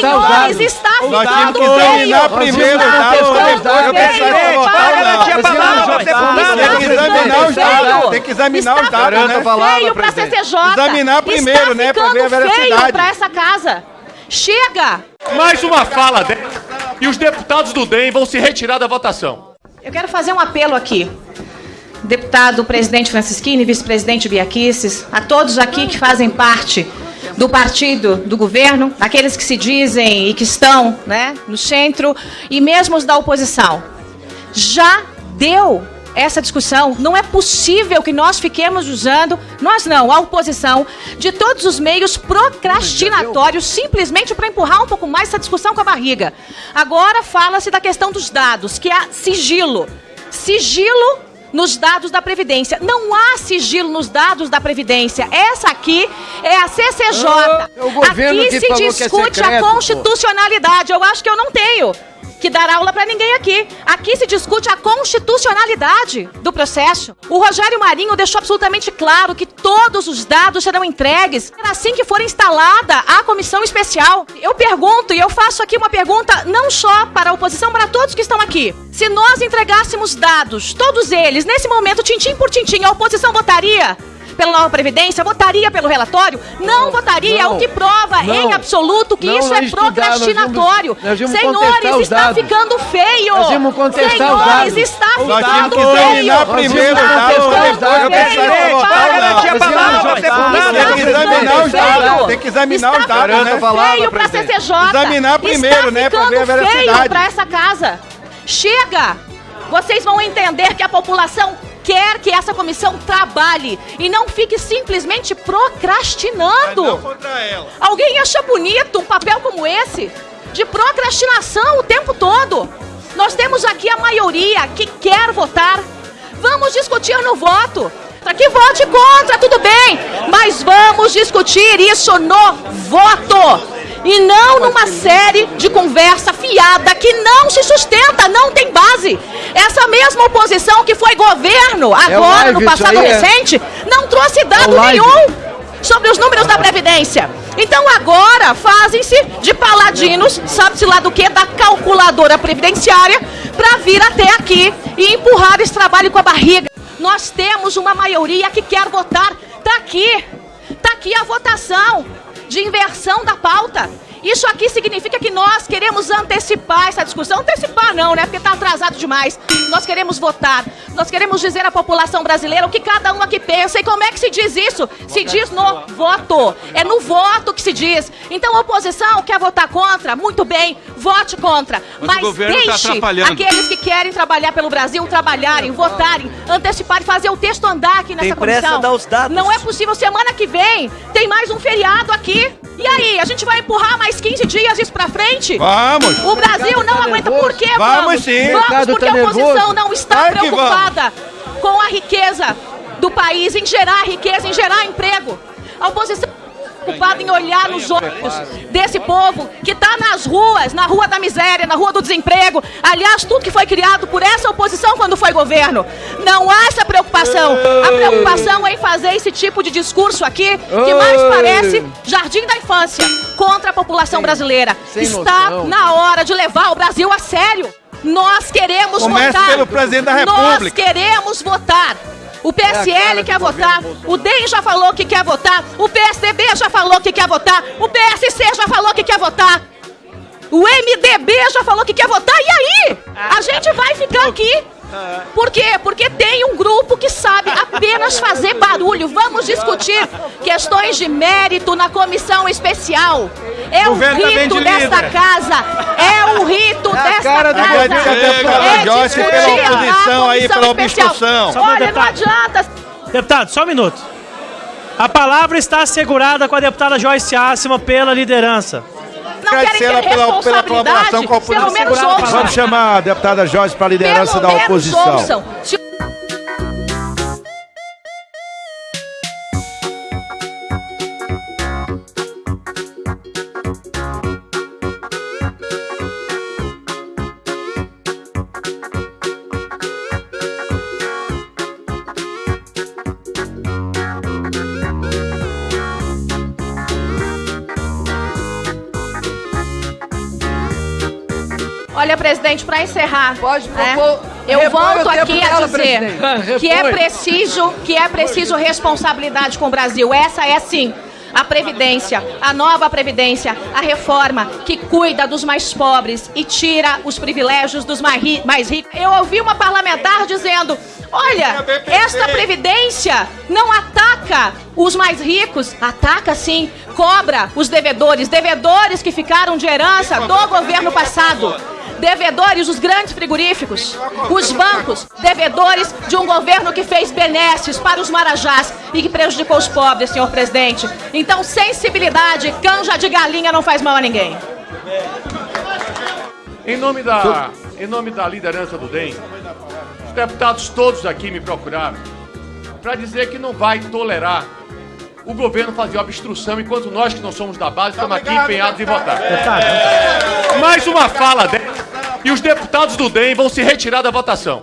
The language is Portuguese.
Senhores, está ficando que examinar feio. primeiro os Está dados para Para, Tem que examinar os dados, né? feio pra CCJ. Examinar primeiro, né, pra ver a veracidade. pra essa casa. Chega! Mais uma fala dessa e os deputados do DEM vão se retirar da votação. Eu quero fazer um apelo aqui. Deputado presidente Francisquini, vice-presidente Biaquices, a todos aqui que fazem parte do partido do governo, aqueles que se dizem e que estão né, no centro, e mesmo os da oposição. Já deu essa discussão. Não é possível que nós fiquemos usando, nós não, a oposição, de todos os meios procrastinatórios simplesmente para empurrar um pouco mais essa discussão com a barriga. Agora fala-se da questão dos dados, que há sigilo. Sigilo nos dados da Previdência. Não há sigilo nos dados da Previdência. Essa aqui é a CCJ. Ah, é aqui se é discute secreto, a constitucionalidade. Eu acho que eu não tenho que dar aula para ninguém aqui. Aqui se discute a constitucionalidade do processo. O Rogério Marinho deixou absolutamente claro que todos os dados serão entregues assim que for instalada a comissão especial. Eu pergunto, e eu faço aqui uma pergunta não só para a oposição, para todos que estão aqui. Se nós entregássemos dados, todos eles, nesse momento, tintim por tintim, a oposição votaria? Pela nova Previdência, votaria pelo relatório? Não, votaria, não, o que prova não. em absoluto que isso nós é nós procrastinatório. nós contestar Senhores, está ficando feio. Nós íamos contestar Senhores, está Nós ficando feio. primeiro Nós para Tem que examinar os dados, tem que examinar né? feio pra presidente. CCJ. Examinar primeiro, né, ver a feio pra essa casa. Chega! Vocês vão entender que a população quer que essa comissão trabalhe e não fique simplesmente procrastinando. contra ela. Alguém acha bonito um papel como esse? De procrastinação o tempo todo. Nós temos aqui a maioria que quer votar. Vamos discutir no voto. Para que vote contra, tudo bem. Mas vamos discutir isso no voto. E não numa série de conversa fiada que não se sustenta, não tem base. Essa mesma oposição que foi governo agora, live no passado é? recente, não trouxe dado live. nenhum sobre os números da Previdência. Então agora fazem-se de paladinos, sabe-se lá do que, da calculadora previdenciária, para vir até aqui e empurrar esse trabalho com a barriga. Nós temos uma maioria que quer votar. Tá aqui. Tá aqui a votação de inversão da pauta. Isso aqui significa que nós queremos antecipar essa discussão. Antecipar não, né? Porque está atrasado demais. Nós queremos votar. Nós queremos dizer à população brasileira o que cada um aqui pensa. E como é que se diz isso? Se diz no voto. É no voto que se diz. Então a oposição quer votar contra? Muito bem, vote contra. Mas Mas, tá deixe atrapalhando. aqueles que querem trabalhar pelo Brasil trabalharem, votarem, antecipar e fazer o texto andar aqui nessa Tem pressa, comissão. dá os dados. Não é possível. Semana que vem tem mais um feriado aqui. E aí, a gente vai empurrar mais 15 dias isso pra frente? Vamos. O Brasil não tá aguenta. nervoso. Por quê? Vamos Vamos, sim. Vamos, Mercado porque tá a oposição nervoso. não está Claro preocupada com a riqueza do país, em gerar riqueza, em gerar emprego. A oposição está preocupada em olhar nos olhos desse povo que está nas ruas, na rua da miséria, na rua do desemprego. Aliás, tudo que foi criado por essa oposição quando foi governo. Não há essa preocupação. A preocupação é em fazer esse tipo de discurso aqui, que mais parece jardim da infância, contra a população brasileira. Está na hora de levar o Brasil a sério. Nós queremos Comece votar. pelo presidente da Nós República. queremos votar. O PSL É quer votar, o DEM já falou que quer votar, o PSDB já falou que quer votar, o PSC já falou que quer votar, o MDB já falou que quer votar, e aí? A gente vai ficar aqui. Por quê? Porque tem um grupo que sabe apenas fazer barulho. Vamos discutir questões de mérito na comissão especial. É o Governo tá rito de desta líder. casa. É o rito É a desta cara do casa. Chega, É Joyce, pela a oposição aí, pela obstrução. Olha, não adianta. Deputado, só um minuto. A palavra está assegurada com a deputada Joyce Assima pela liderança. Não querem Agradecer ter ela pela, pela colaboração responsabilidade. com a Pelo oposição. Vamos chamar a deputada Joyce para a liderança Pelo da menos oposição. ouçam. Olha, presidente, para encerrar, Pode né, propor- eu repõe volto o tempo aqui a dizer presidente. que é preciso, que é preciso responsabilidade com o Brasil. Essa é sim a previdência, a nova previdência, a reforma que cuida dos mais pobres e tira os privilégios dos mais ri- mais ricos. Eu ouvi uma parlamentar dizendo: "Olha, esta previdência não ataca os mais ricos, ataca sim, cobra os devedores, devedores que ficaram de herança do governo passado." Devedores, os grandes frigoríficos, os bancos, devedores de um governo que fez benesses para os marajás e que prejudicou os pobres, senhor presidente. Então, sensibilidade, canja de galinha não faz mal a ninguém. Em nome da, em nome da liderança do DEM, os deputados todos aqui me procuraram para dizer que não vai tolerar o governo fazer obstrução enquanto nós que não somos da base estamos aqui empenhados em votar. Mais uma fala dela e os deputados do DEM vão se retirar da votação.